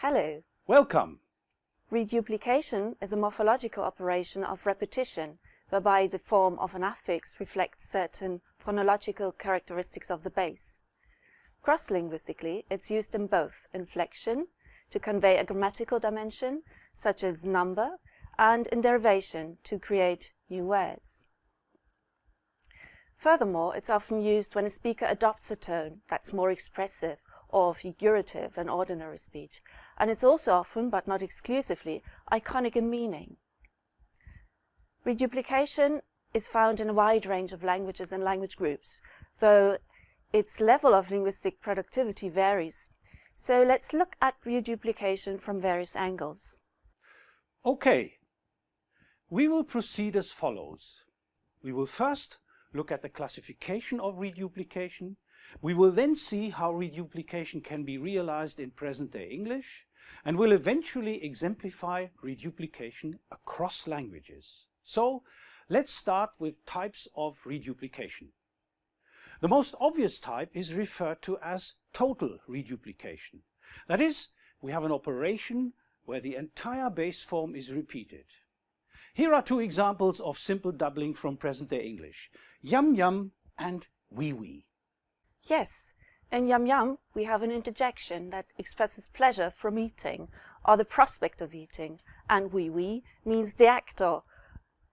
Hello. Welcome. Reduplication is a morphological operation of repetition, whereby the form of an affix reflects certain phonological characteristics of the base. Cross-linguistically, it's used in both inflection, to convey a grammatical dimension, such as number, and in derivation, to create new words. Furthermore, it's often used when a speaker adopts a tone that's more expressive or figurative than ordinary speech, and it's also often, but not exclusively, iconic in meaning. Reduplication is found in a wide range of languages and language groups, though its level of linguistic productivity varies. So let's look at reduplication from various angles. Okay, we will proceed as follows. We will first look at the classification of reduplication. We will then see how reduplication can be realized in present-day English and will eventually exemplify reduplication across languages. So let's start with types of reduplication. The most obvious type is referred to as total reduplication. That is, we have an operation where the entire base form is repeated. Here are two examples of simple doubling from present-day English. Yum yum and wee wee. Yes, in yum yum we have an interjection that expresses pleasure from eating or the prospect of eating, and wee wee means the act or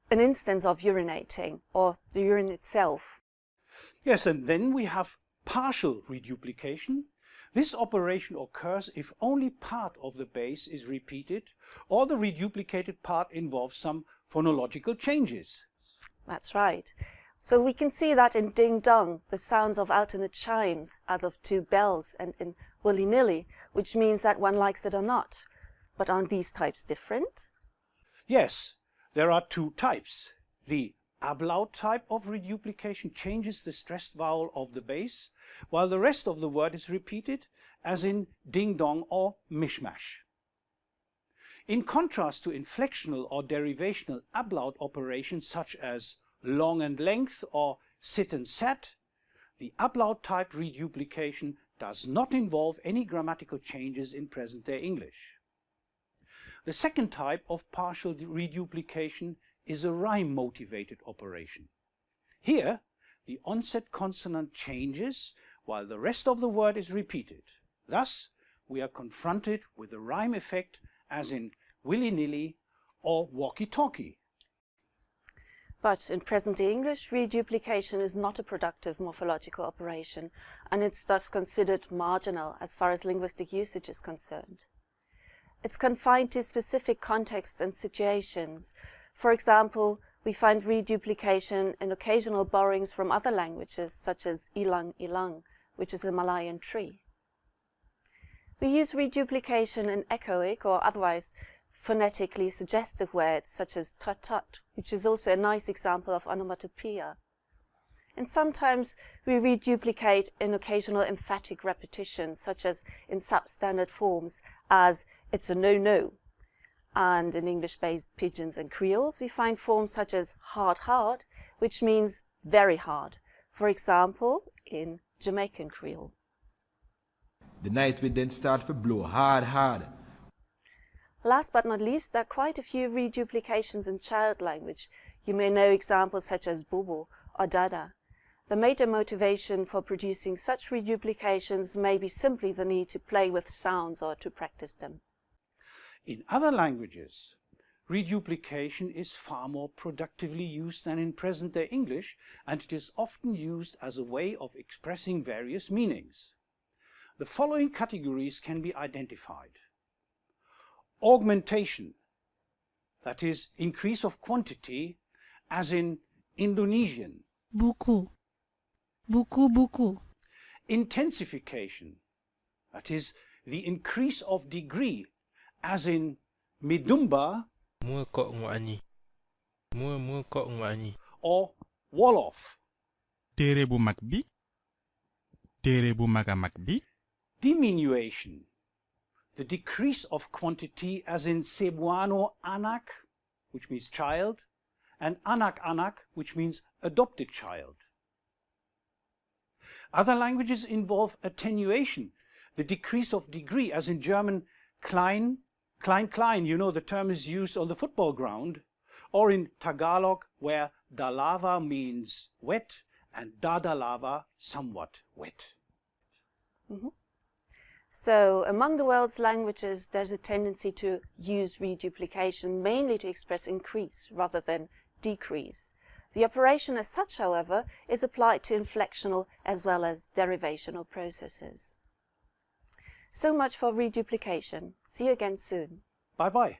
an instance of urinating or the urine itself. Yes, and then we have partial reduplication. This operation occurs if only part of the base is repeated or the reduplicated part involves some phonological changes. That's right. So we can see that in ding dong, the sounds of alternate chimes as of two bells and in willy nilly, which means that one likes it or not. But aren't these types different? Yes, there are two types. The ablaut type of reduplication changes the stressed vowel of the base, while the rest of the word is repeated, as in ding dong or mishmash. In contrast to inflectional or derivational ablaut operations such as long and length or sit and sat, the ablaut type reduplication does not involve any grammatical changes in present-day English. The second type of partial reduplication is a rhyme-motivated operation. Here, the onset consonant changes while the rest of the word is repeated. Thus, we are confronted with a rhyme effect as in willy-nilly or walkie-talkie. But in present-day English, reduplication is not a productive morphological operation, and it's thus considered marginal as far as linguistic usage is concerned. It's confined to specific contexts and situations. For example, we find reduplication in occasional borrowings from other languages, such as ilang ilang, which is a Malayan tree. We use reduplication in echoic or otherwise phonetically suggestive words such as tut tut, which is also a nice example of onomatopoeia. And sometimes we reduplicate in occasional emphatic repetitions, such as in substandard forms as it's a no-no. And in English-based pidgins and creoles, we find forms such as hard hard, which means very hard. For example, in Jamaican Creole. The night will then start to blow hard, hard. Last but not least, there are quite a few reduplications in child language. You may know examples such as Bobo or Dada. The major motivation for producing such reduplications may be simply the need to play with sounds or to practice them. In other languages, reduplication is far more productively used than in present-day English, and it is often used as a way of expressing various meanings. The following categories can be identified augmentation, that is increase of quantity, as in Indonesian. Buku. Buku buku. Intensification, that is the increase of degree, as in Midumba Mua kok ngwani. Mua mua kok ngwani. or Wolof. téere bu mag bi téere bu mag a mag bi Diminution, the decrease of quantity as in Cebuano anak, which means child, and anak anak, which means adopted child. Other languages involve attenuation, the decrease of degree, as in German klein, klein, klein, you know the term is used on the football ground, or in Tagalog where dalava means wet and dadalava somewhat wet. Mm-hmm. So among the world's languages, there's a tendency to use reduplication mainly to express increase rather than decrease. The operation as such, however, is applied to inflectional as well as derivational processes. So much for reduplication. See you again soon. Bye-bye.